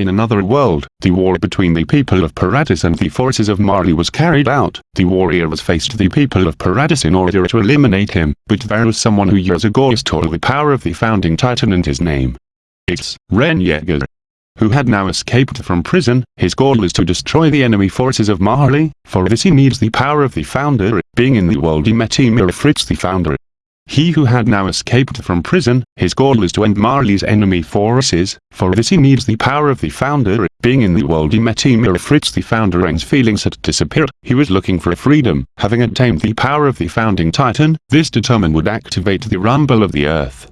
In another world, the war between the people of Paradis and the forces of Marley was carried out. The warriors faced the people of Paradis in order to eliminate him, but there was someone who years ago stole the power of the founding titan and his name. It's Ren Yeager. Who had now escaped from prison, his goal is to destroy the enemy forces of Marley, for this he needs the power of the founder, being in the world he met Ymir Fritz the founder, he who had now escaped from prison, his goal is to end Marley's enemy forces, for this he needs the power of the founder, being in the world he met Ymir Fritz the founder and feelings had disappeared, he was looking for freedom, having attained the power of the founding titan, this determined would activate the rumble of the earth.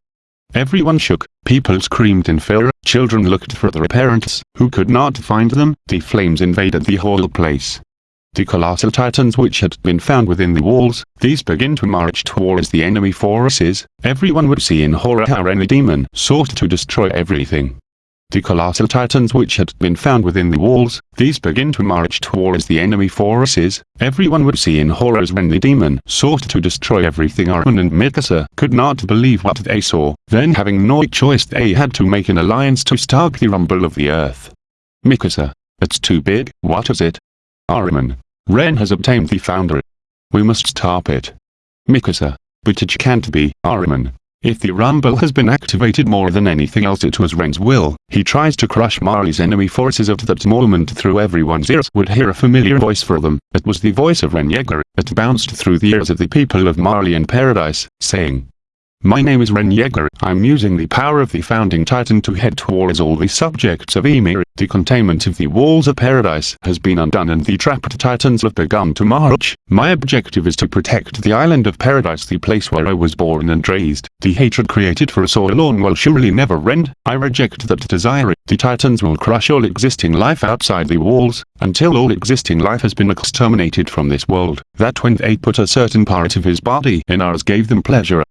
Everyone shook, people screamed in fear, children looked for their parents, who could not find them, the flames invaded the whole place the colossal titans which had been found within the walls, these begin to march towards the enemy forces, everyone would see in horror how any demon sought to destroy everything. The colossal titans which had been found within the walls, these begin to march towards the enemy forces, everyone would see in horror as when the demon sought to destroy everything Armin and Mikasa could not believe what they saw, then having no choice they had to make an alliance to stop the rumble of the earth. Mikasa. It's too big, what is it? Armin. Ren has obtained the foundry. We must stop it. Mikasa. But it can't be, Armin. If the rumble has been activated more than anything else it was Ren's will, he tries to crush Marley's enemy forces at that moment through everyone's ears would hear a familiar voice for them, it was the voice of Ren Yeager, it bounced through the ears of the people of Marley and Paradise, saying, my name is Ren Yeager. I'm using the power of the founding titan to head towards all the subjects of Emir. The containment of the walls of paradise has been undone and the trapped titans have begun to march. My objective is to protect the island of paradise the place where I was born and raised. The hatred created for us all alone will surely never end. I reject that desire. The titans will crush all existing life outside the walls, until all existing life has been exterminated from this world. That when they put a certain part of his body in ours gave them pleasure.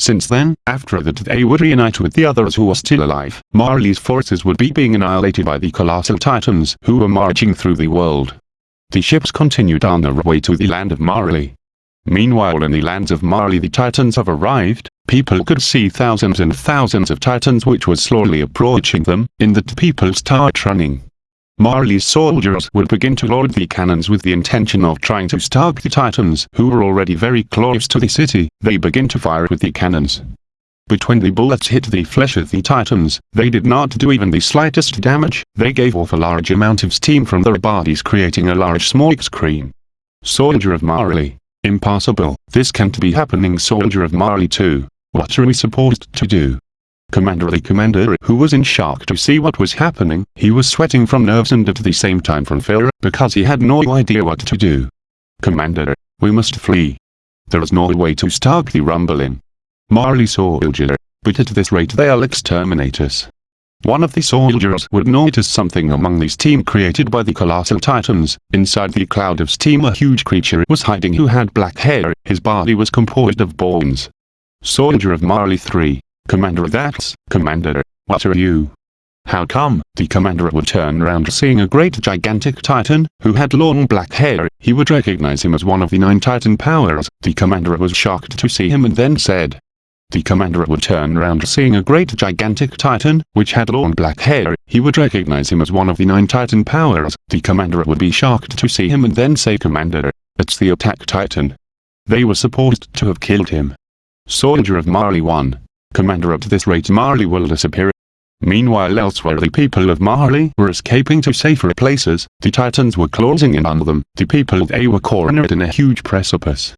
Since then, after that they would reunite with the others who were still alive. Marley's forces would be being annihilated by the colossal titans who were marching through the world. The ships continued on their way to the land of Marley. Meanwhile in the lands of Marley the titans have arrived, people could see thousands and thousands of titans which was slowly approaching them, in that people start running. Marley's soldiers would begin to load the cannons with the intention of trying to stop the Titans who were already very close to the city. They begin to fire with the cannons. But when the bullets hit the flesh of the Titans, they did not do even the slightest damage. They gave off a large amount of steam from their bodies creating a large smoke screen. Soldier of Marley. Impossible. This can't be happening Soldier of Marley too. What are we supposed to do? Commander the commander who was in shock to see what was happening, he was sweating from nerves and at the same time from fear, because he had no idea what to do. Commander, we must flee. There is no way to stop the rumbling. Marley soldier, but at this rate they'll exterminate us. One of the soldiers would notice something among the steam created by the colossal titans. Inside the cloud of steam a huge creature was hiding who had black hair, his body was composed of bones. Soldier of Marley 3. Commander that's, Commander, what are you? How come? The commander would turn around seeing a great gigantic titan, who had long black hair, he would recognize him as one of the nine titan powers. The commander was shocked to see him and then said. The commander would turn around seeing a great gigantic titan, which had long black hair, he would recognize him as one of the nine titan powers. The commander would be shocked to see him and then say Commander, it's the attack titan. They were supposed to have killed him. Soldier of Marley 1. Commander at this rate Marley will disappear. Meanwhile elsewhere the people of Marley were escaping to safer places, the titans were closing in on them, the people they were cornered in a huge precipice.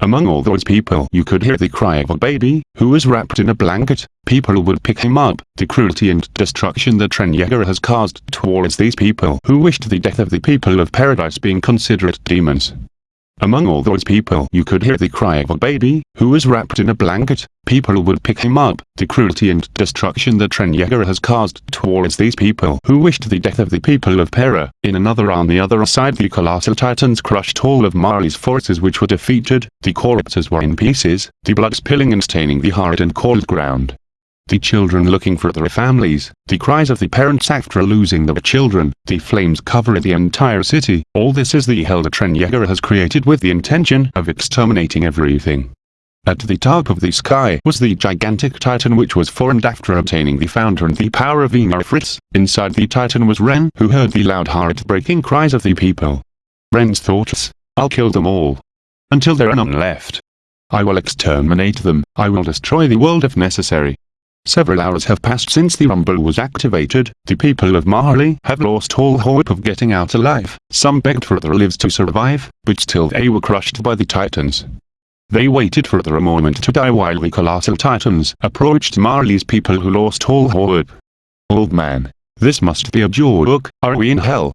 Among all those people you could hear the cry of a baby, who was wrapped in a blanket, people would pick him up, the cruelty and destruction that Ren has caused towards these people who wished the death of the people of paradise being considerate demons. Among all those people you could hear the cry of a baby, who was wrapped in a blanket, people would pick him up, the cruelty and destruction that Ren Yeager has caused towards these people who wished the death of the people of Para. In another on the other side the colossal titans crushed all of Marley's forces which were defeated, the corpses were in pieces, the blood spilling and staining the hard and cold ground the children looking for their families, the cries of the parents after losing their children, the flames cover the entire city, all this is the hell that Ren Yeager has created with the intention of exterminating everything. At the top of the sky was the gigantic titan which was formed after obtaining the founder and the power of Ymir Fritz. Inside the titan was Ren who heard the loud heart-breaking cries of the people. Ren's thoughts, I'll kill them all. Until there are none left. I will exterminate them, I will destroy the world if necessary. Several hours have passed since the rumble was activated, the people of Marley have lost all hope of getting out alive, some begged for their lives to survive, but still they were crushed by the titans. They waited for their moment to die while the colossal titans approached Marley's people who lost all hope. Old man, this must be a joke, are we in hell?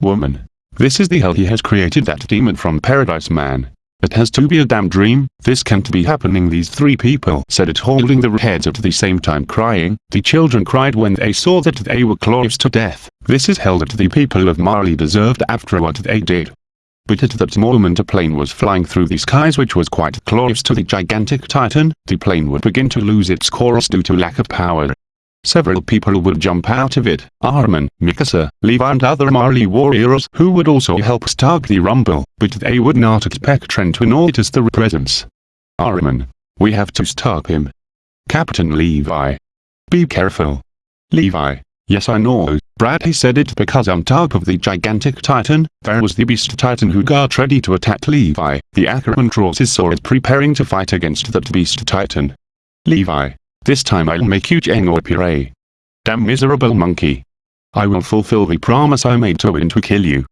Woman, this is the hell he has created that demon from paradise man. It has to be a damn dream, this can't be happening. These three people said it holding their heads at the same time crying, the children cried when they saw that they were close to death, this is hell that the people of Marley deserved after what they did. But at that moment a plane was flying through the skies which was quite close to the gigantic titan, the plane would begin to lose its course due to lack of power. Several people would jump out of it, Armin, Mikasa, Levi and other Marley warriors who would also help start the rumble, but they would not expect Trent to notice their presence. Armin. We have to stop him. Captain Levi. Be careful. Levi. Yes I know, Brad he said it because on top of the gigantic titan, there was the beast titan who got ready to attack Levi. The Ackerman draws his sword preparing to fight against that beast titan. Levi. This time I'll make you Jenga puree. Damn miserable monkey. I will fulfill the promise I made to win to kill you.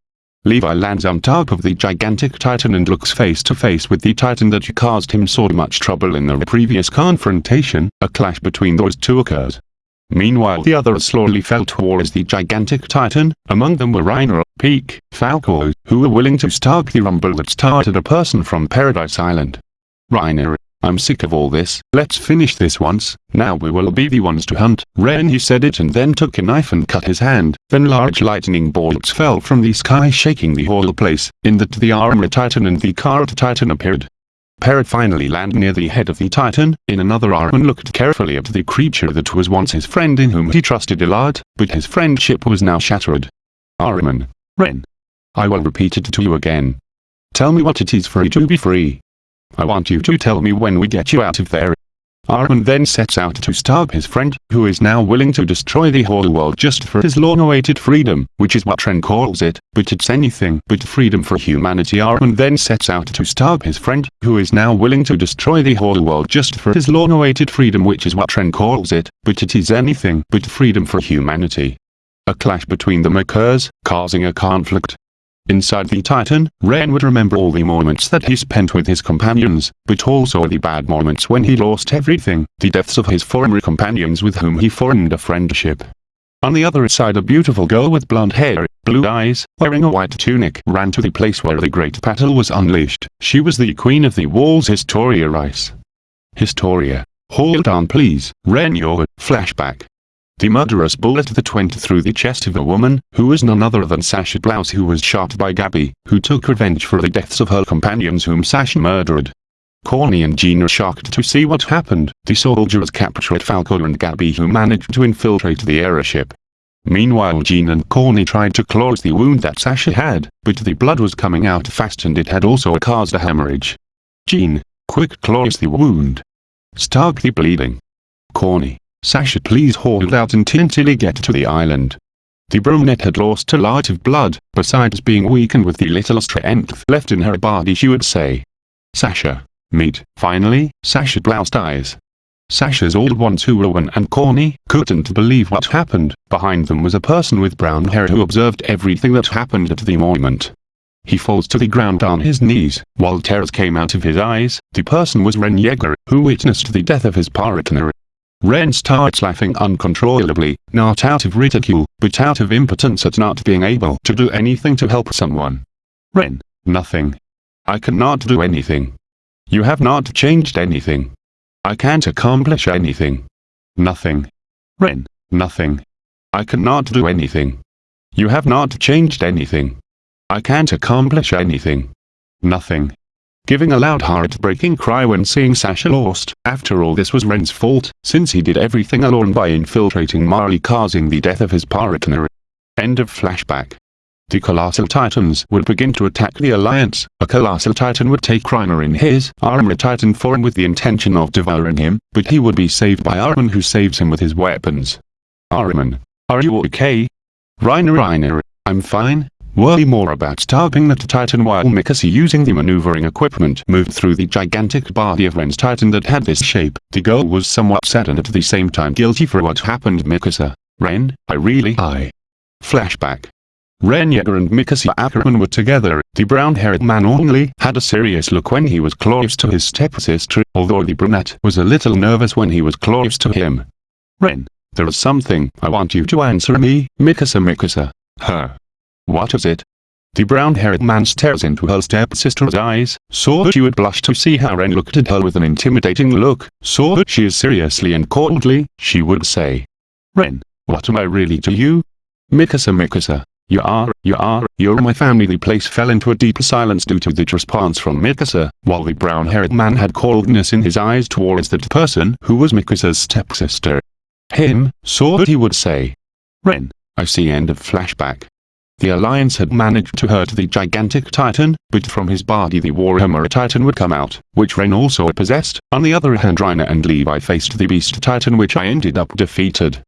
Levi lands on top of the gigantic titan and looks face to face with the titan that caused him so much trouble in the previous confrontation, a clash between those two occurs. Meanwhile the others slowly fell towards the gigantic titan, among them were Reiner, Pieck, Falco, who were willing to start the rumble that started a person from Paradise Island. Reiner, I'm sick of all this, let's finish this once, now we will be the ones to hunt. Ren he said it and then took a knife and cut his hand, then large lightning bolts fell from the sky shaking the whole place, in that the armor titan and the cart titan appeared. Parrot finally landed near the head of the titan, in another arm and looked carefully at the creature that was once his friend in whom he trusted a lot, but his friendship was now shattered. Armin. Ren. I will repeat it to you again. Tell me what it is for you to be free. I want you to tell me when we get you out of there. Armin then sets out to stop his friend, who is now willing to destroy the whole world just for his long-awaited freedom, which is what Tren calls it, but it's anything but freedom for humanity. Armin then sets out to stop his friend, who is now willing to destroy the whole world just for his long-awaited freedom which is what Tren calls it, but it is anything but freedom for humanity. A clash between them occurs, causing a conflict, Inside the Titan, Ren would remember all the moments that he spent with his companions, but also the bad moments when he lost everything, the deaths of his former companions with whom he formed a friendship. On the other side a beautiful girl with blonde hair, blue eyes, wearing a white tunic ran to the place where the great battle was unleashed. She was the queen of the walls Historia Reiss. Historia. Hold on please, Ren your flashback. The murderous bullet that went through the chest of a woman, who was none other than Sasha Blouse who was shot by Gabi, who took revenge for the deaths of her companions whom Sasha murdered. Corny and Jean are shocked to see what happened. The soldiers captured Falco and Gabi who managed to infiltrate the airship. Meanwhile Jean and Corny tried to close the wound that Sasha had, but the blood was coming out fast and it had also caused a hemorrhage. Jean, quick close the wound. Start the bleeding. Corny, Sasha please hold out until we get to the island. The brunette had lost a lot of blood, besides being weakened with the little strength left in her body she would say. Sasha. Meet. Finally, Sasha bloused eyes. Sasha's old ones who were Rowan and Corny couldn't believe what happened. Behind them was a person with brown hair who observed everything that happened at the moment. He falls to the ground on his knees, while tears came out of his eyes. The person was Ren Yeager, who witnessed the death of his partner Ren starts laughing uncontrollably, not out of ridicule, but out of impotence at not being able to do anything to help someone. Ren, nothing. I cannot do anything. You have not changed anything. I can't accomplish anything. Nothing. Ren, nothing. I cannot do anything. You have not changed anything. I can't accomplish anything. Nothing giving a loud heart-breaking cry when seeing Sasha lost. After all this was Ren's fault, since he did everything alone by infiltrating Marley causing the death of his partner. End of flashback. the Colossal Titans would begin to attack the Alliance. A Colossal Titan would take Reiner in his Armored Titan form with the intention of devouring him, but he would be saved by Armin who saves him with his weapons. Armin, are you okay? Reiner Reiner, I'm fine. Worry more about stopping that Titan while Mikasa using the maneuvering equipment moved through the gigantic body of Ren's Titan that had this shape. The girl was somewhat sad and at the same time guilty for what happened Mikasa. Uh, Ren, I really I. Flashback. Ren Yeager and Mikasa Ackerman were together. The brown-haired man only had a serious look when he was close to his stepsister, although the brunette was a little nervous when he was close to him. Ren, there is something I want you to answer me, Mikasa uh, Mikasa. Uh, her. What is it? The brown-haired man stares into her stepsister's eyes, saw that she would blush to see her and looked at her with an intimidating look, saw that she is seriously and coldly, she would say. Ren, what am I really to you? Mikasa Mikasa, you are, you are, you're my family. The place fell into a deep silence due to the response from Mikasa, while the brown-haired man had coldness in his eyes towards that person who was Mikasa's stepsister. Him, saw that he would say. Ren, I see end of flashback. The Alliance had managed to hurt the gigantic titan, but from his body the Warhammer titan would come out, which Ren also possessed. On the other hand Reiner and Levi faced the beast titan which I ended up defeated.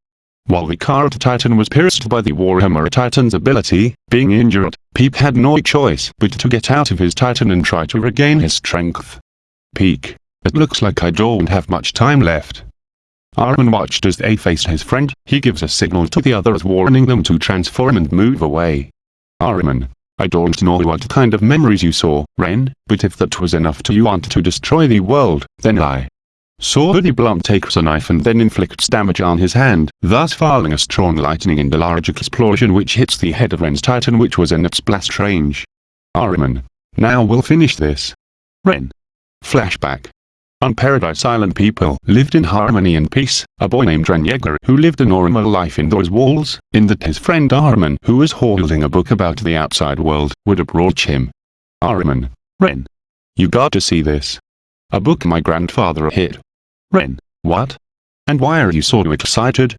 While the Cart Titan was pierced by the Warhammer Titan's ability, being injured, Peep had no choice but to get out of his Titan and try to regain his strength. Pieck. It looks like I don't have much time left. Armin watched as they faced his friend, he gives a signal to the others warning them to transform and move away. Armin. I don't know what kind of memories you saw, Ren, but if that was enough to you want to destroy the world, then I, saw Swordie Blunt takes a knife and then inflicts damage on his hand, thus firing a strong lightning and a large explosion which hits the head of Ren's Titan which was in its blast range. Armin. Now we'll finish this. Ren. Flashback. On Paradise Island people lived in harmony and peace, a boy named Ren Yeager who lived a normal life in those walls, in that his friend Armin who was holding a book about the outside world would approach him. Armin. Ren. You got to see this. A book my grandfather hid. Ren, what? And why are you so excited?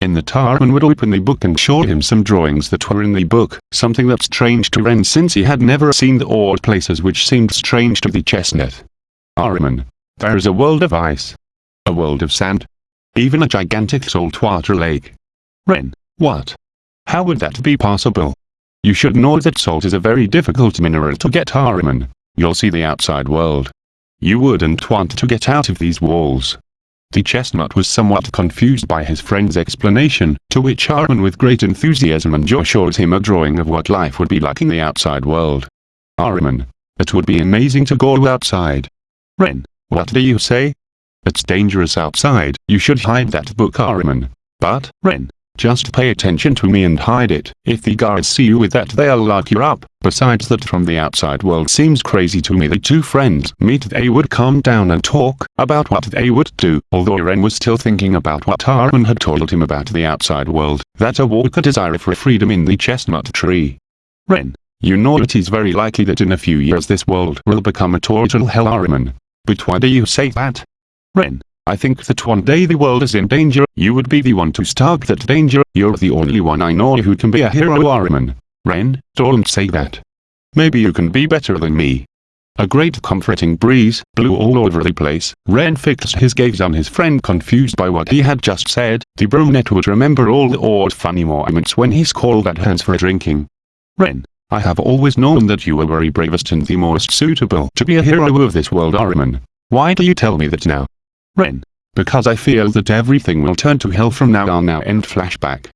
In the Tarman would open the book and show him some drawings that were in the book, something that's strange to Ren since he had never seen the odd places which seemed strange to the chestnut. Armin, there's a world of ice. A world of sand. Even a gigantic saltwater lake. Ren, what? How would that be possible? You should know that salt is a very difficult mineral to get Armin. You'll see the outside world. You wouldn't want to get out of these walls. The chestnut was somewhat confused by his friend's explanation, to which Armin with great enthusiasm and joy showed him a drawing of what life would be like in the outside world. Armin, it would be amazing to go outside. Ren, what do you say? It's dangerous outside, you should hide that book Armin. But, Ren, just pay attention to me and hide it. If the guards see you with that they'll lock you up. Besides that from the outside world seems crazy to me the two friends meet they would calm down and talk about what they would do. Although Ren was still thinking about what Armin had told him about the outside world, that a desire for freedom in the chestnut tree. Ren, you know it is very likely that in a few years this world will become a total hell Armin. But why do you say that? Ren, I think that one day the world is in danger, you would be the one to stop that danger, you're the only one I know who can be a hero Armin. Ren, don't say that. Maybe you can be better than me. A great comforting breeze blew all over the place. Ren fixed his gaze on his friend confused by what he had just said. The brunette would remember all the odd funny moments when he called at hands for drinking. Ren, I have always known that you were very bravest and the most suitable to be a hero of this world Armin. Why do you tell me that now? Ren. Because I feel that everything will turn to hell from now on now end flashback.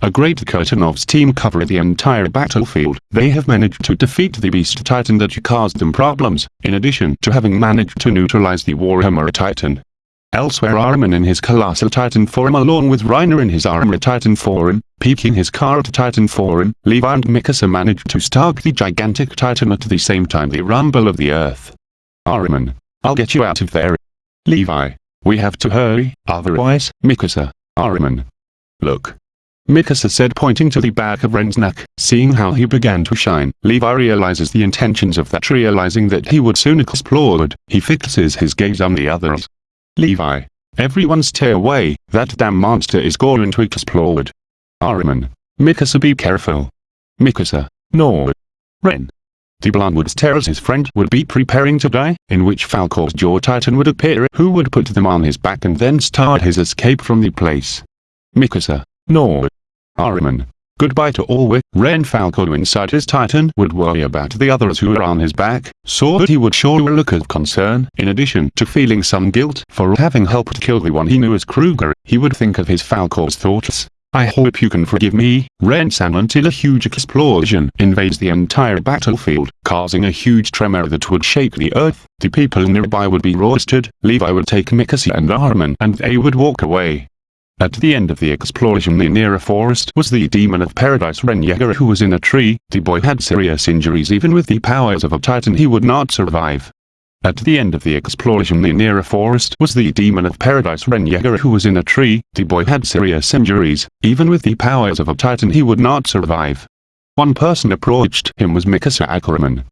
A great curtain of steam covered the entire battlefield. They have managed to defeat the Beast Titan that you caused them problems, in addition to having managed to neutralize the Warhammer Titan. Elsewhere Armin in his Colossal Titan form along with Reiner in his Armor Titan form, Pieck in his Cart Titan form, Levi and Mikasa managed to stalk the gigantic Titan at the same time the rumble of the earth. Armin, I'll get you out of there. Levi, we have to hurry, otherwise, Mikasa, Armin. Look. Mikasa said pointing to the back of Ren's neck, seeing how he began to shine. Levi realizes the intentions of that realizing that he would soon explode, he fixes his gaze on the others. Levi. Everyone stay away, that damn monster is going to explode. Armin. Mikasa be careful. Mikasa. No. Ren. The Bloodwoods tells his friend would be preparing to die, in which Falco's Jaw Titan would appear who would put them on his back and then start his escape from the place. Mikasa. No. Armin. Goodbye to all Ren Falcon inside his Titan would worry about the others who were on his back, saw that he would show a look of concern. In addition to feeling some guilt for having helped kill the one he knew as Kruger, he would think of his Falco's thoughts. I hope you can forgive me, Ren sang until a huge explosion invades the entire battlefield, causing a huge tremor that would shake the earth. The people nearby would be roasted, Levi would take Mikasa and Armin and they would walk away. At the end of the explosion near a forest was the demon of paradise Ren Yeager who was in a tree. The boy had serious injuries even with the powers of a titan he would not survive. At the end of the explosion near a forest was the demon of paradise Ren Yeager who was in a tree. The boy had serious injuries, even with the powers of a titan he would not survive. One person approached him was Mikasa Ackerman.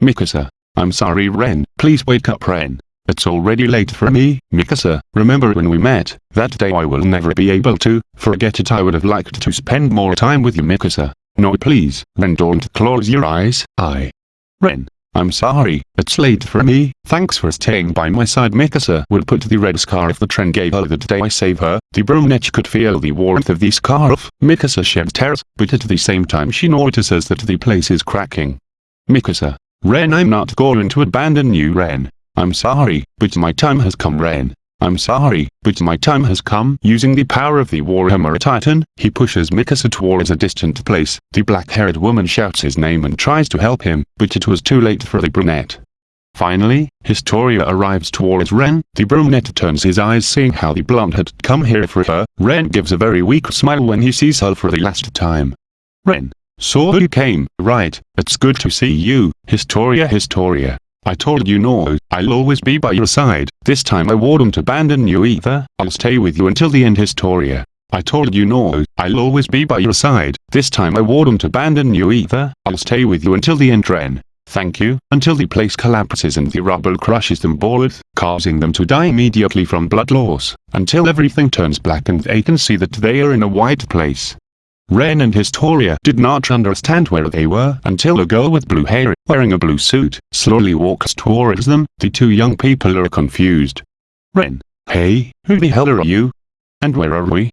Mikasa. I'm sorry Ren, please wake up Ren. It's already late for me, Mikasa, remember when we met, that day I will never be able to, forget it I would have liked to spend more time with you Mikasa. No please, Ren don't close your eyes, I. Ren. I'm sorry, it's late for me, thanks for staying by my side Mikasa would put the red scarf the trend gave her that day I save her, the brunette could feel the warmth of the scarf, Mikasa sheds tears, but at the same time she notices that the place is cracking. Mikasa. Ren I'm not going to abandon you Ren. I'm sorry, but my time has come Ren. I'm sorry, but my time has come. Using the power of the Warhammer Titan, he pushes Mikasa towards a distant place. The black-haired woman shouts his name and tries to help him, but it was too late for the brunette. Finally, Historia arrives towards Ren. The brunette turns his eyes seeing how the blonde had come here for her. Ren gives a very weak smile when he sees her for the last time. Ren. So you came, right, it's good to see you, Historia Historia. I told you no, I'll always be by your side. This time I won't abandon you either. I'll stay with you until the end Historia. I told you no, I'll always be by your side. This time I won't abandon you either. I'll stay with you until the end Ren. Thank you, until the place collapses and the rubble crushes them both, causing them to die immediately from blood loss, until everything turns black and they can see that they are in a white place. Ren and Historia did not understand where they were until a girl with blue hair, wearing a blue suit, slowly walks towards them. The two young people are confused. Ren. Hey, who the hell are you? And where are we?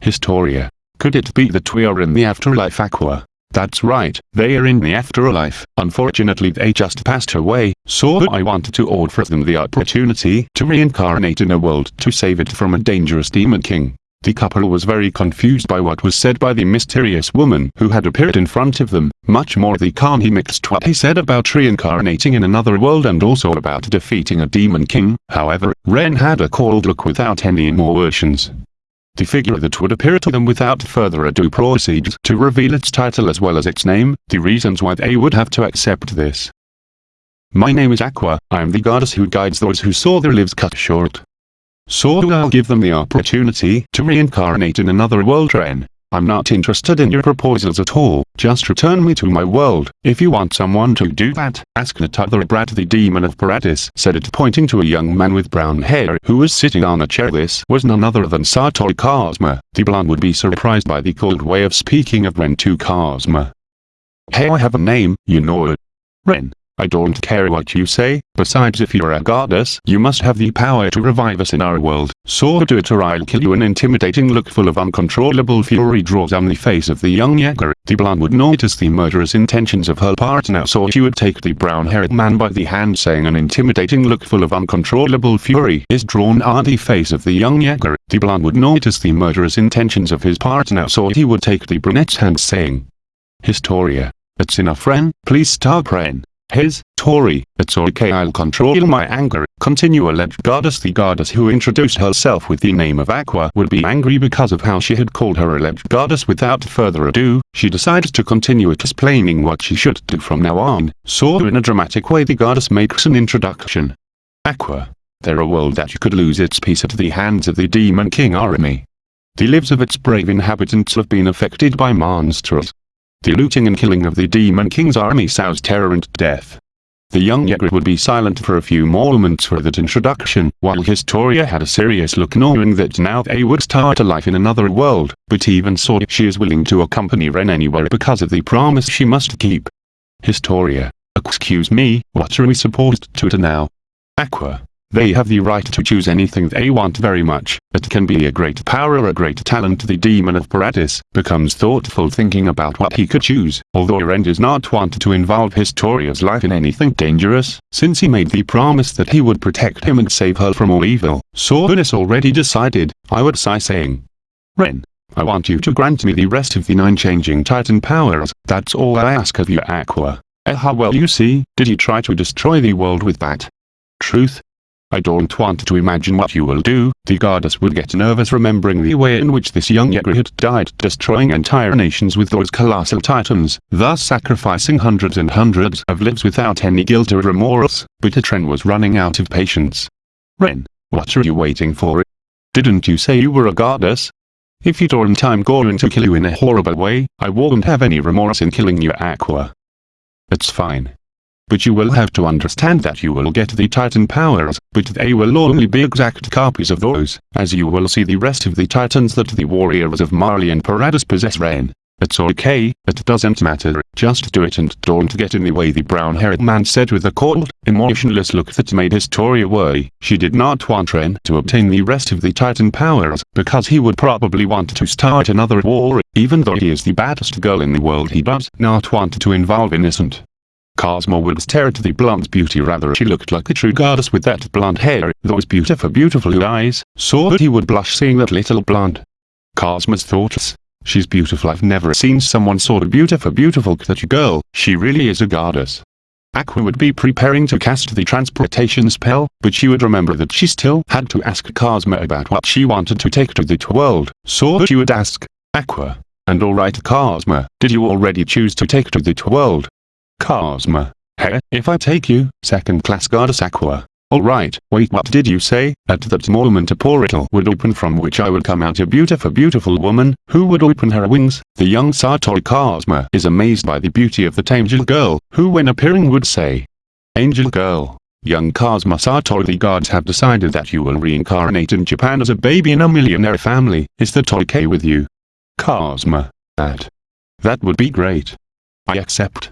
Historia. Could it be that we are in the afterlife Aqua? That's right, they are in the afterlife. Unfortunately they just passed away, so I wanted to offer them the opportunity to reincarnate in a world to save it from a dangerous demon king. The couple was very confused by what was said by the mysterious woman who had appeared in front of them, much more the Khan he mixed what he said about reincarnating in another world and also about defeating a demon king, however, Ren had a cold look without any emotions. The figure that would appear to them without further ado proceeds to reveal its title as well as its name, the reasons why they would have to accept this. My name is Aqua, I am the goddess who guides those who saw their lives cut short. So I'll give them the opportunity to reincarnate in another world Ren. I'm not interested in your proposals at all, just return me to my world. If you want someone to do that, ask Natother Brat the demon of Paradis said it pointing to a young man with brown hair who was sitting on a chair this was none other than Satoru Kazuma. The blonde would be surprised by the cold way of speaking of Ren to Kazuma. Hey I have a name, you know it. Ren. I don't care what you say, besides if you're a goddess, you must have the power to revive us in our world, so do it or I'll kill you an intimidating look full of uncontrollable fury draws on the face of the young Yeager. The blonde would notice the murderous intentions of her partner so she would take the brown-haired man by the hand saying an intimidating look full of uncontrollable fury is drawn on the face of the young Yeager. The blonde would notice the murderous intentions of his partner so he would take the brunette's hand saying, Historia. It's enough Ren, please stop Ren. His, Tori, it's okay I'll control my anger, continue alleged goddess the goddess who introduced herself with the name of Aqua would be angry because of how she had called her alleged goddess without further ado, she decides to continue explaining what she should do from now on, so in a dramatic way the goddess makes an introduction. Aqua. They're a world that you could lose its peace at the hands of the Demon King army. The lives of its brave inhabitants have been affected by monsters, the looting and killing of the Demon King's army sows terror and death. the young Ygritte would be silent for a few moments for that introduction, while Historia had a serious look knowing that now they would start a life in another world, but even so she is willing to accompany Ren anywhere because of the promise she must keep. Historia. Excuse me, what are we supposed to do now? Aqua. They have the right to choose anything they want very much. It can be a great power or a great talent. The demon of Paradis becomes thoughtful thinking about what he could choose. Although Ren does not want to involve Historia's life in anything dangerous, since he made the promise that he would protect him and save her from all evil. So already decided, I would sigh saying. Ren, I want you to grant me the rest of the nine changing titan powers, that's all I ask of you Aqua. Eh how well you see, did you try to destroy the world with that? Truth, I don't want to imagine what you will do, the goddess would get nervous remembering the way in which this young had died destroying entire nations with those colossal titans, thus sacrificing hundreds and hundreds of lives without any guilt or remorse, but Atren was running out of patience. Ren, what are you waiting for? Didn't you say you were a goddess? If you don't I'm going to kill you in a horrible way, I won't have any remorse in killing you Aqua. It's fine but you will have to understand that you will get the Titan powers, but they will only be exact copies of those, as you will see the rest of the Titans that the warriors of Marley and Paradis possess Rain. It's okay, it doesn't matter, just do it and don't get in the way the brown-haired man said with a cold, emotionless look that made his Historia worry. She did not want Ren to obtain the rest of the Titan powers, because he would probably want to start another war, even though he is the baddest girl in the world he does not want to involve innocent Cosmo would stare at the blonde beauty rather she looked like a true goddess with that blonde hair, those beautiful beautiful eyes, so that he would blush seeing that little blonde. Cosmo's thoughts. She's beautiful I've never seen someone so beautiful beautiful that girl, she really is a goddess. Aqua would be preparing to cast the transportation spell, but she would remember that she still had to ask Cosmo about what she wanted to take to the world, so that she would ask, Aqua, and alright Cosmo, did you already choose to take to the world? Cosmo. Hey, if I take you, second-class goddess Aqua. Alright, wait what did you say? At that moment a portal would open from which I would come out a beautiful beautiful woman, who would open her wings. The young Satori Cosmo is amazed by the beauty of the angel girl, who when appearing would say, Angel girl. Young Cosmo Satori the gods have decided that you will reincarnate in Japan as a baby in a millionaire family. Is that okay with you? Cosmo. That. That would be great. I accept.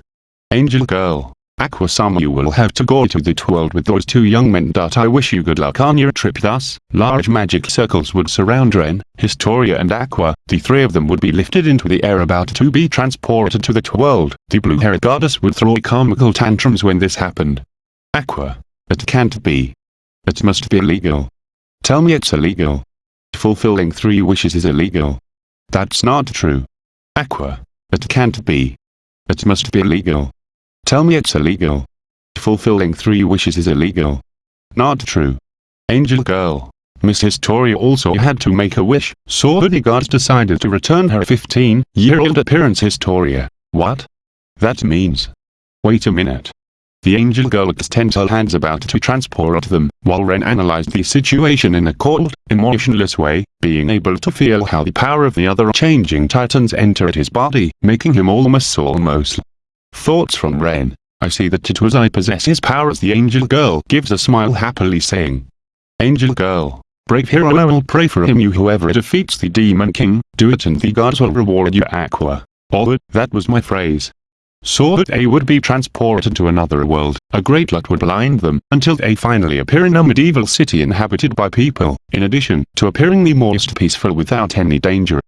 Angel Girl. Aquasama you will have to go to the world with those two young men. I wish you good luck on your trip thus, large magic circles would surround Ren, Historia and Aqua, the three of them would be lifted into the air about to be transported to the world. The blue-haired goddess would throw comical tantrums when this happened. Aqua. It can't be. It must be illegal. Tell me it's illegal. Fulfilling three wishes is illegal. That's not true. Aqua. It can't be. It must be illegal. Tell me it's illegal. Fulfilling three wishes is illegal. Not true. Angel Girl. Miss Historia also had to make a wish, so gods decided to return her 15-year-old appearance Historia. What? That means. Wait a minute. The angel girl extends her hands about to transport them, while Ren analyzed the situation in a cold, emotionless way, being able to feel how the power of the other changing titans entered his body, making him almost almost Thoughts from Ren. I see that it was I possess his power as the angel girl gives a smile happily saying. Angel girl, brave hero I will pray for him you whoever defeats the demon king, do it and the gods will reward you aqua. Oh that was my phrase. Saw that they would be transported to another world, a great lot would blind them, until they finally appear in a medieval city inhabited by people, in addition to appearing the most peaceful without any danger.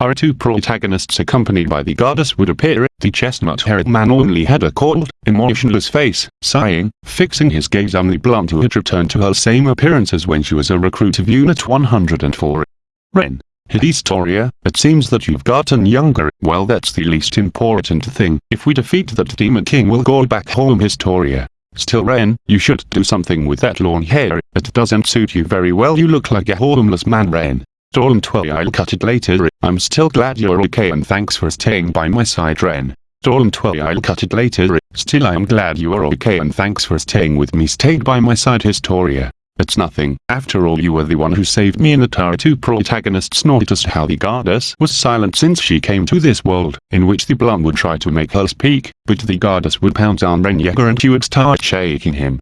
Our two protagonists accompanied by the goddess would appear, the chestnut-haired man only had a cold, emotionless face, sighing, fixing his gaze on the blonde who had returned to her same appearance as when she was a recruit of Unit 104. Ren. Historia, it seems that you've gotten younger, well that's the least important thing, if we defeat that demon king we'll go back home Historia. Still Ren, you should do something with that long hair, it doesn't suit you very well you look like a homeless man Ren. Don't worry I'll cut it later, I'm still glad you're okay and thanks for staying by my side Ren. Don't I'll cut it later, still I'm glad you are okay and thanks for staying with me stayed by my side Historia. It's nothing. After all you were the one who saved me and the Tara 2 protagonists noticed how the goddess was silent since she came to this world, in which the blonde would try to make her speak, but the goddess would pounce on Ren Yeager and she would start shaking him.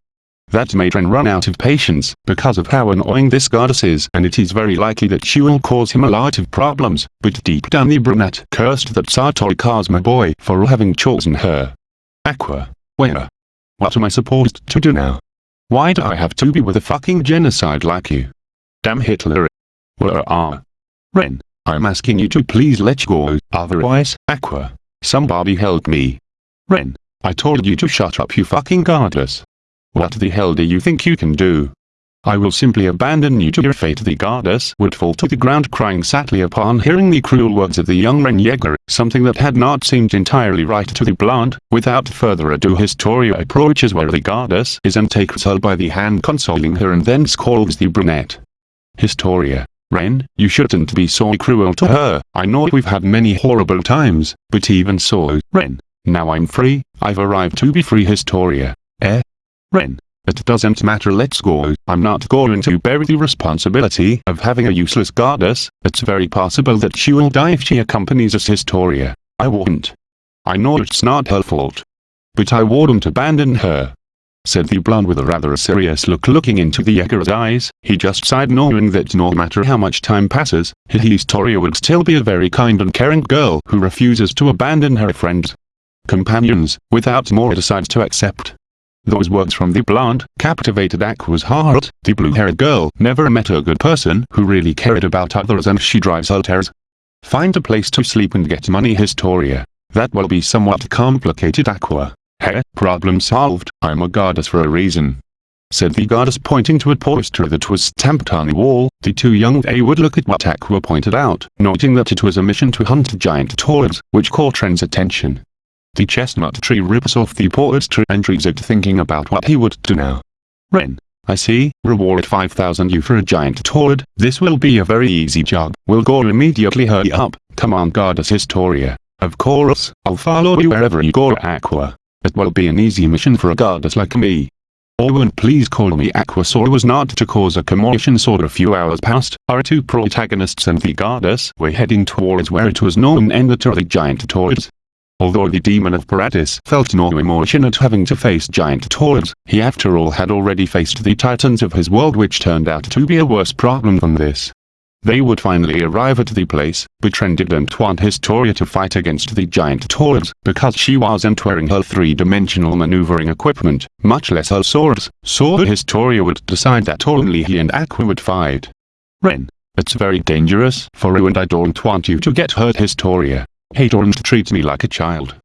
That made Ren run out of patience, because of how annoying this goddess is and it is very likely that she will cause him a lot of problems, but deep down the brunette cursed that Satori Kazuma boy for having chosen her. Aqua. Where? What am I supposed to do now? Why do I have to be with a fucking genocide like you? Damn Hitler. Where are? Ren, I'm asking you to please let go, otherwise, Aqua. Somebody help me. Ren, I told you to shut up you fucking goddess. What the hell do you think you can do? I will simply abandon you to your fate the goddess would fall to the ground crying sadly upon hearing the cruel words of the young Ren Yeager, something that had not seemed entirely right to the blonde. Without further ado Historia approaches where the goddess is and takes her by the hand consoling her and then scolds the brunette. Historia. Ren, you shouldn't be so cruel to her, I know we've had many horrible times, but even so, Ren, now I'm free, I've arrived to be free Historia. Eh? Ren, it doesn't matter let's go, I'm not going to bear the responsibility of having a useless goddess, it's very possible that she will die if she accompanies us Historia. I won't. I know it's not her fault. But I wouldn't abandon her. Said the blonde with a rather serious look looking into the Yeager's eyes, he just sighed knowing that no matter how much time passes, Historia would still be a very kind and caring girl who refuses to abandon her friends. Companions, without more decides to accept. Those words from the blonde, captivated Aqua's heart, the blue-haired girl never met a good person who really cared about others and she drives alters. Find a place to sleep and get money Historia. That will be somewhat complicated Aqua. Hey, problem solved, I'm a goddess for a reason. Said the goddess pointing to a poster that was stamped on the wall, the two young they would look at what Aqua pointed out, noting that it was a mission to hunt giant toads, which caught Ren's attention. The chestnut tree rips off the poetry and zigzagged thinking about what he would do now. Ren, I see, reward 5000 you for a giant toad, this will be a very easy job, we'll go immediately hurry up, come on goddess Historia. Of course, I'll follow you wherever you go Aqua. It will be an easy mission for a goddess like me. Oh and please call me Aquasaur was not to cause a commotion so a few hours passed, our two protagonists and the goddess were heading towards where it was known the the giant toads. Although the demon of Paratus felt no emotion at having to face giant toads, he after all had already faced the titans of his world which turned out to be a worse problem than this. They would finally arrive at the place, but Ren didn't want Historia to fight against the giant toads, because she wasn't wearing her three-dimensional maneuvering equipment, much less her swords, so Historia would decide that only he and Aqua would fight. Ren, it's very dangerous for you and I don't want you to get hurt Historia. Hey don't treat me like a child.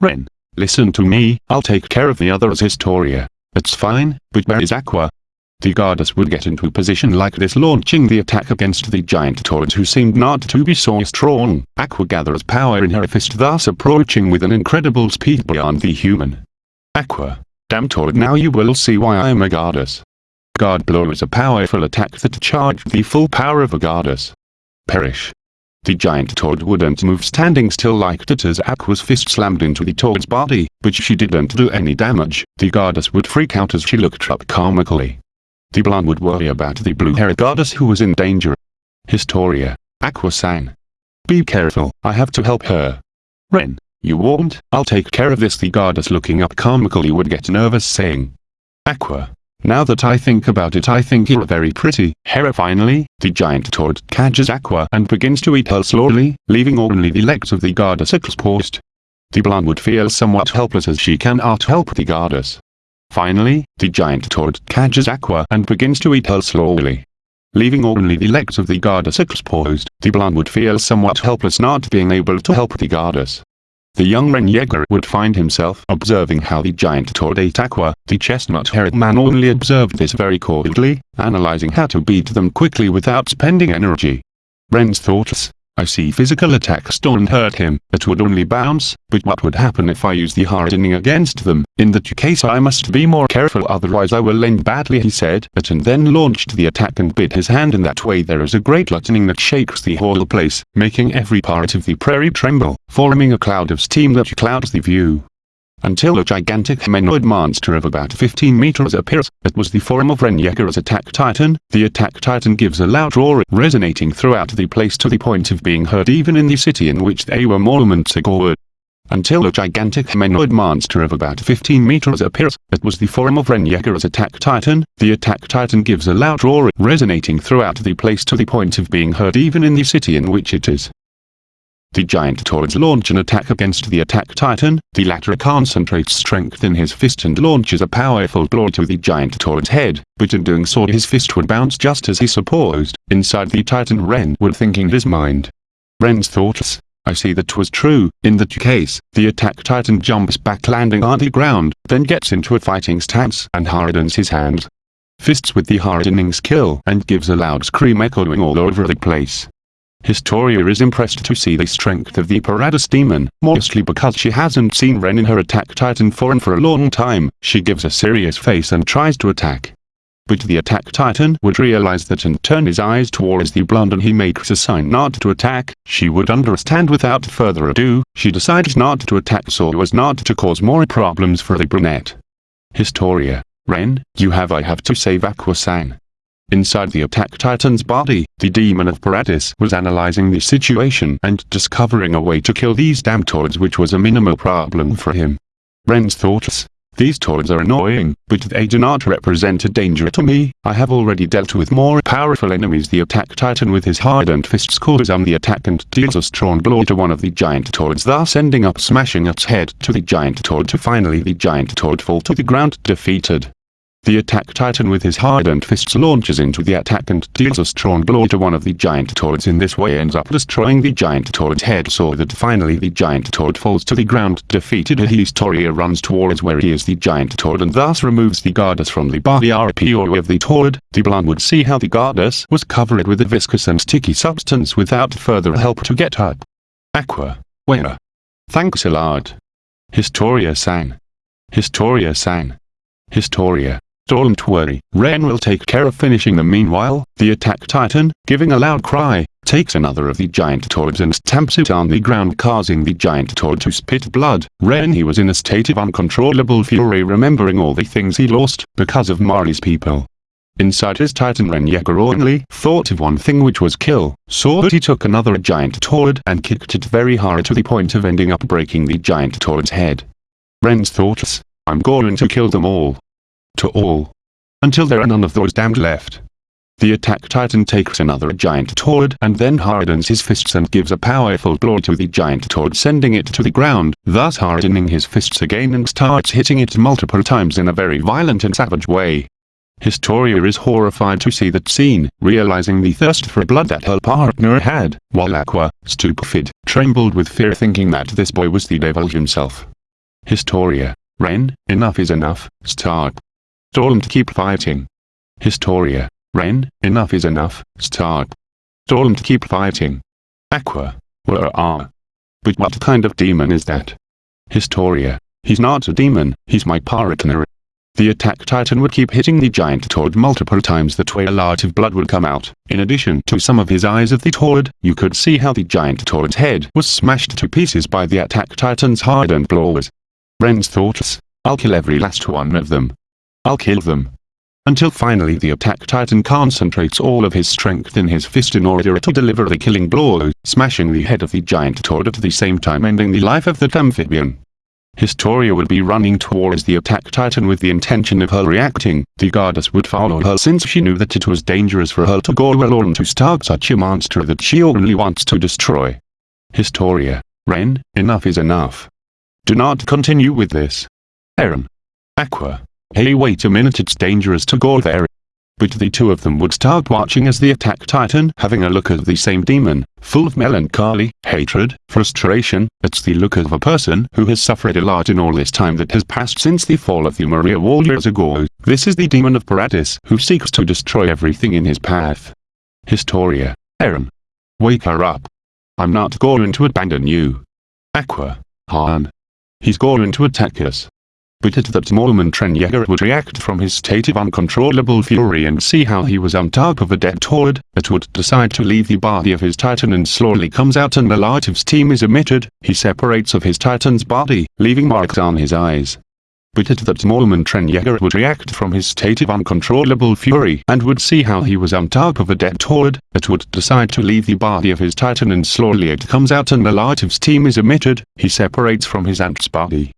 Ren, listen to me, I'll take care of the others Historia. It's fine, but where is Aqua? The goddess would get into a position like this launching the attack against the giant toads who seemed not to be so strong. Aqua gathers power in her fist thus approaching with an incredible speed beyond the human. Aqua, damn toad now you will see why I am a goddess. God blow is a powerful attack that charged the full power of a goddess. Perish. The giant toad wouldn't move standing still like it as Aqua's fist slammed into the toad's body, but she didn't do any damage. The goddess would freak out as she looked up comically. The blonde would worry about the blue-haired goddess who was in danger. Historia. Aqua sang. Be careful, I have to help her. Ren, you won't, I'll take care of this the goddess looking up comically would get nervous saying. Aqua, now that I think about it I think you're very pretty. Hera finally, the giant toad catches Aqua and begins to eat her slowly, leaving only the legs of the goddess exposed. The blonde would feel somewhat helpless as she cannot help the goddess. Finally, the giant toad catches Aqua and begins to eat her slowly. Leaving only the legs of the goddess exposed, the blonde would feel somewhat helpless not being able to help the goddess. The young Ren Yeager would find himself observing how the giant toad ate Aqua. The chestnut-haired man only observed this very coldly, analyzing how to beat them quickly without spending energy. Ren's thoughts, I see physical attacks don't hurt him, it would only bounce, but what would happen if I use the hardening against them? In that case I must be more careful otherwise I will end badly he said, but and then launched the attack and bit his hand in that way there is a great lightning that shakes the whole place, making every part of the prairie tremble, forming a cloud of steam that clouds the view. Until a gigantic humanoid monster of about 15 meters appears. It was the form of Ren attack titan. The attack titan gives a loud roar resonating throughout the place to the point of being heard even in the city in which they were moments ago. Until a gigantic humanoid monster of about 15 meters appears. It was the form of Ren attack titan. The attack titan gives a loud roar resonating throughout the place to the point of being heard even in the city in which it is. The giant Tauros launch an attack against the attack titan, the latter concentrates strength in his fist and launches a powerful blow to the giant Tauros head, but in doing so his fist would bounce just as he supposed, inside the titan Ren would thinking his mind. Ren's thoughts, I see that was true, in that case, the attack titan jumps back landing on the ground, then gets into a fighting stance and hardens his hands. Fists with the hardening skill and gives a loud scream echoing all over the place. Historia is impressed to see the strength of the Paradis demon, mostly because she hasn't seen Ren in her attack titan form for a long time, she gives a serious face and tries to attack. But the attack titan would realize that and turn his eyes towards the blonde and he makes a sign not to attack, she would understand without further ado, she decides not to attack so as not to cause more problems for the brunette. Historia, Ren, you have I have to save Aqua-san. Inside the attack titan's body, the demon of Paradis was analyzing the situation and discovering a way to kill these damn toads which was a minimal problem for him. Ren's thoughts. These toads are annoying, but they do not represent a danger to me. I have already dealt with more powerful enemies. The attack titan with his hardened fists calls on the attack and deals a strong blow to one of the giant toads thus ending up smashing its head to the giant toad to finally the giant toad fall to the ground defeated. The attack titan with his hardened fists launches into the attack and deals a strong blow to one of the giant toads in this way ends up destroying the giant toad's head so that finally the giant toad falls to the ground defeated Historia runs towards where he is the giant toad and thus removes the goddess from the body RPO of the toad. The blonde would see how the goddess was covered with a viscous and sticky substance without further help to get up. Aqua. Where? Thanks a lot. Historia-san. Historia sang. Historia. Don't worry, Ren will take care of finishing them meanwhile, the attack titan, giving a loud cry, takes another of the giant toads and stamps it on the ground causing the giant toad to spit blood. Ren he was in a state of uncontrollable fury remembering all the things he lost, because of Marley's people. Inside his titan Ren Yeager only thought of one thing which was kill, so he took another giant toad and kicked it very hard to the point of ending up breaking the giant toad's head. Ren's thoughts, I'm going to kill them all to all. Until there are none of those damned left. The attack titan takes another giant toad and then hardens his fists and gives a powerful blow to the giant toad sending it to the ground, thus hardening his fists again and starts hitting it multiple times in a very violent and savage way. Historia is horrified to see that scene, realizing the thirst for blood that her partner had, while Aqua, stupefied, trembled with fear thinking that this boy was the devil himself. Historia. Ren, enough is enough, stop. Don't keep fighting. Historia. Ren, enough is enough, stop. Don't keep fighting. Aqua. Where are? But what kind of demon is that? Historia. He's not a demon, he's my partner. The attack titan would keep hitting the giant toad multiple times that way a lot of blood would come out. In addition to some of his eyes of the toad, you could see how the giant toad's head was smashed to pieces by the attack titan's hardened blows. Ren's thoughts, I'll kill every last one of them. I'll kill them. Until finally the attack titan concentrates all of his strength in his fist in order to deliver the killing blow, smashing the head of the giant toad at the same time ending the life of that amphibian. Historia would be running towards the attack titan with the intention of her reacting, the goddess would follow her since she knew that it was dangerous for her to go alone to stop such a monster that she only wants to destroy. Historia. Ren, enough is enough. Do not continue with this. Eren. Aqua. Hey wait a minute it's dangerous to go there. But the two of them would start watching as the attack titan having a look at the same demon, full of melancholy, hatred, frustration, it's the look of a person who has suffered a lot in all this time that has passed since the fall of the Maria Wall years ago. This is the demon of Paradis who seeks to destroy everything in his path. Historia. Eren. Wake her up. I'm not going to abandon you. Aqua. Han. He's going to attack us. But at that moment Yeager would react from his state of uncontrollable fury and see how he was on top of a dead Tord, but would decide to leave the body of his titan and slowly comes out and the light of steam is emitted, he separates of his titan's body, leaving marks on his eyes. But at that moment Yeager would react from his state of uncontrollable fury and would see how he was on top of a dead Tord, but would decide to leave the body of his titan and slowly it comes out and the light of steam is emitted, he separates from his ant's body.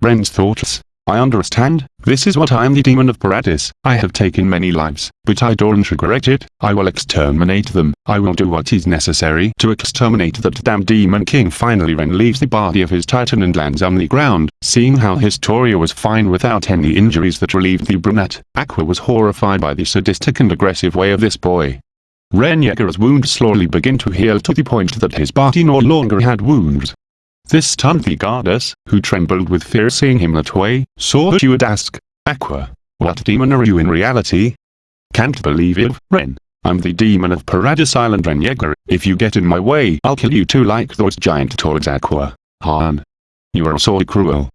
Ren's thoughts. I understand, this is what I am the demon of Paradis, I have taken many lives, but I don't regret it, I will exterminate them, I will do what is necessary to exterminate that damn demon king. Finally Ren leaves the body of his titan and lands on the ground, seeing how Historia was fine without any injuries that relieved the brunette, Aqua was horrified by the sadistic and aggressive way of this boy. Ren Yeager's wounds slowly begin to heal to the point that his body no longer had wounds, this the goddess, who trembled with fear seeing him that way, saw that she would ask, Aqua, what demon are you in reality? Can't believe it, Ren. I'm the demon of Paradis Island Ren Yeager, if you get in my way I'll kill you too like those giant toads Aqua. Han. You are so cruel.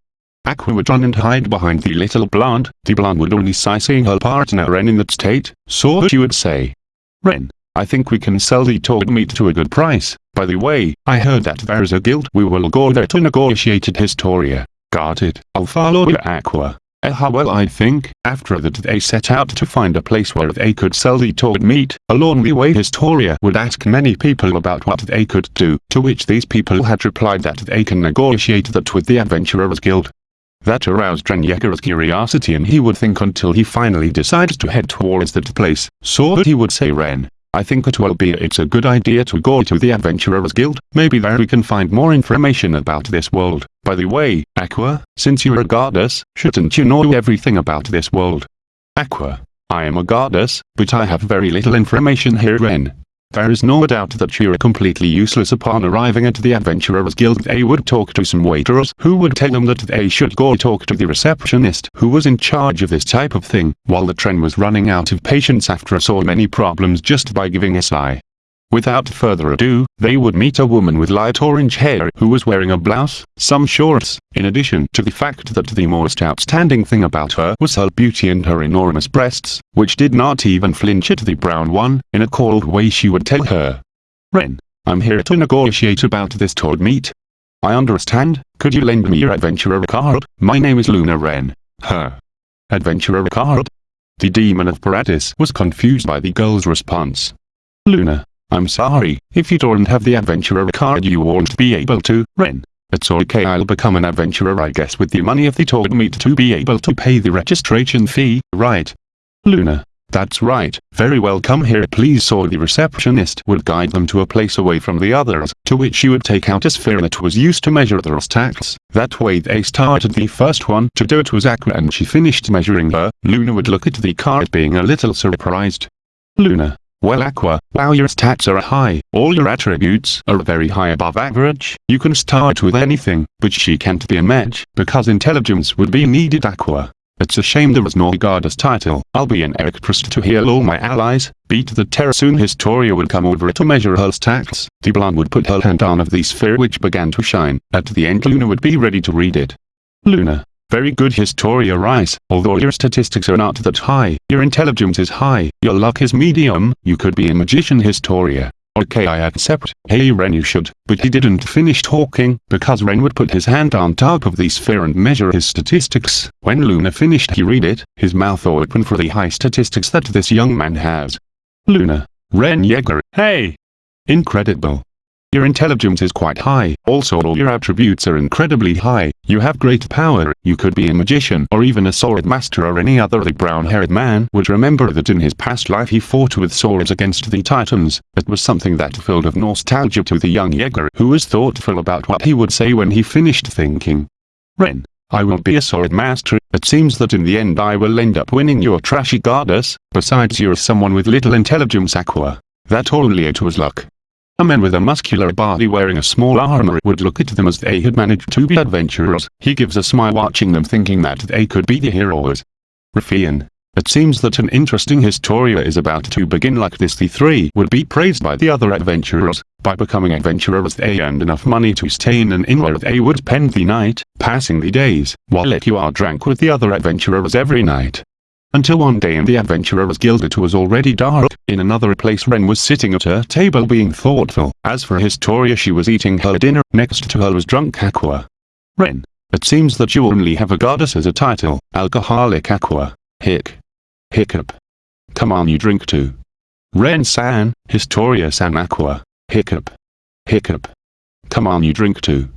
Aqua would run and hide behind the little blonde, the blonde would only sigh seeing her partner Ren in that state, so she would say. Ren, I think we can sell the toad meat to a good price. By the way, I heard that there's a guild we will go there to negotiate at Historia. Got it. I'll follow you Aqua. Uh, well I think, after that they set out to find a place where they could sell the toad meat, along the way Historia would ask many people about what they could do, to which these people had replied that they can negotiate that with the Adventurers Guild. That aroused Yeager's curiosity and he would think until he finally decides to head towards that place, so that he would say Ren, I think it will be it's a good idea to go to the Adventurers Guild, maybe there we can find more information about this world. By the way, Aqua, since you're a goddess, shouldn't you know everything about this world? Aqua, I am a goddess, but I have very little information here Ren. There is no doubt that you're completely useless upon arriving at the Adventurers Guild. They would talk to some waiters who would tell them that they should go talk to the receptionist who was in charge of this type of thing, while the train was running out of patience after so many problems just by giving a sigh. Without further ado, they would meet a woman with light orange hair who was wearing a blouse, some shorts, in addition to the fact that the most outstanding thing about her was her beauty and her enormous breasts, which did not even flinch at the brown one, in a cold way she would tell her. Ren, I'm here to negotiate about this toad meat. I understand, could you lend me your adventurer card? My name is Luna Ren. Her. Adventurer card? The demon of Paradis was confused by the girl's response. Luna, I'm sorry, if you don't have the adventurer card you won't be able to, Ren. It's okay I'll become an adventurer I guess with the money if they told me to be able to pay the registration fee, right? Luna. That's right, very well come here please so the receptionist would guide them to a place away from the others, to which she would take out a sphere that was used to measure the stacks. That way they started the first one to do it was Aqua and she finished measuring her, Luna would look at the card being a little surprised. Luna. Well Aqua, wow your stats are high, all your attributes are very high above average, you can start with anything, but she can't be a match, because intelligence would be needed Aqua. It's a shame there was no goddess title, I'll be an actress to heal all my allies, beat the terror soon. Historia would come over to measure her stats, the blonde would put her hand on of the sphere which began to shine, at the end Luna would be ready to read it. Luna, very good Historia Reiss, although your statistics are not that high, your intelligence is high, your luck is medium, you could be a magician Historia. Okay I accept, hey Ren you should, but he didn't finish talking, because Ren would put his hand on top of the sphere and measure his statistics. When Luna finished he read it, his mouth open for the high statistics that this young man has. Luna. Ren Yeager, hey! Incredible. Your intelligence is quite high, also all your attributes are incredibly high, you have great power, you could be a magician or even a sword master or any other the brown-haired man would remember that in his past life he fought with swords against the titans, it was something that filled of nostalgia to the young Yeager who was thoughtful about what he would say when he finished thinking. Ren. I will be a sword master, it seems that in the end I will end up winning your trashy goddess, besides you're someone with little intelligence aqua. That only it was luck. A man with a muscular body wearing a small armor would look at them as they had managed to be adventurers. He gives a smile watching them thinking that they could be the heroes. Ruffian. It seems that an interesting historia is about to begin like this the three would be praised by the other adventurers. By becoming adventurers they earned enough money to stay in an inn where they would spend the night, passing the days, while Aqua drank with the other adventurers every night. Until one day in the Adventurers Guild it was already dark, in another place Ren was sitting at her table being thoughtful, as for Historia she was eating her dinner, next to her was drunk Aqua. Ren, it seems that you only have a goddess as a title, alcoholic Aqua, hic. Hiccup. Come on you drink too. Ren-san, Historia-san Aqua, hiccup. Hiccup. Come on you drink too.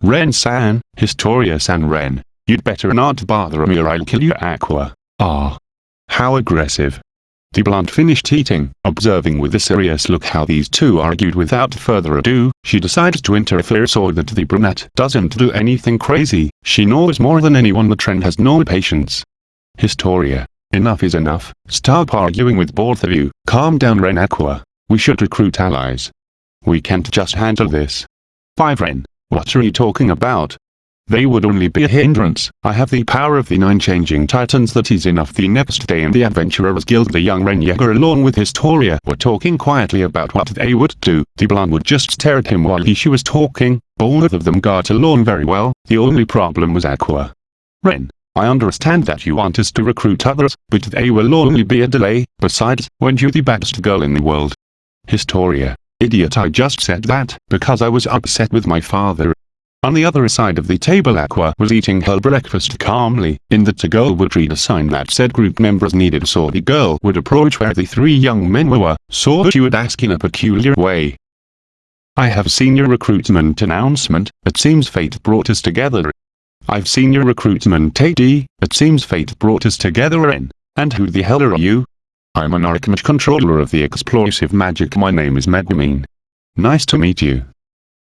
Ren-san, Historia-san Ren, you'd better not bother me or I'll kill you Aqua. Ah. How aggressive. The blonde finished eating, observing with a serious look how these two argued without further ado, she decided to interfere so that the brunette doesn't do anything crazy, she knows more than anyone the trend has no patience. Historia. Enough is enough, stop arguing with both of you, calm down Ren Aqua, we should recruit allies. We can't just handle this. 5 Ren, what are you talking about? They would only be a hindrance. I have the power of the nine changing titans that is enough. The next day in the Adventurers Guild the young Ren Yeager along with Historia were talking quietly about what they would do. The blonde would just stare at him while he she was talking. Both of them got along very well. The only problem was Aqua. Ren, I understand that you want us to recruit others, but they will only be a delay. Besides, weren't you the best girl in the world? Historia. Idiot I just said that because I was upset with my father. On the other side of the table Aqua was eating her breakfast calmly, in the girl would read a sign that said group members needed so the girl would approach where the three young men were, so she would ask in a peculiar way. I have seen your recruitment announcement, it seems fate brought us together. I've seen your recruitment AD, it seems fate brought us together in. And who the hell are you? I'm an Archmage controller of the explosive magic my name is Megumin. Nice to meet you.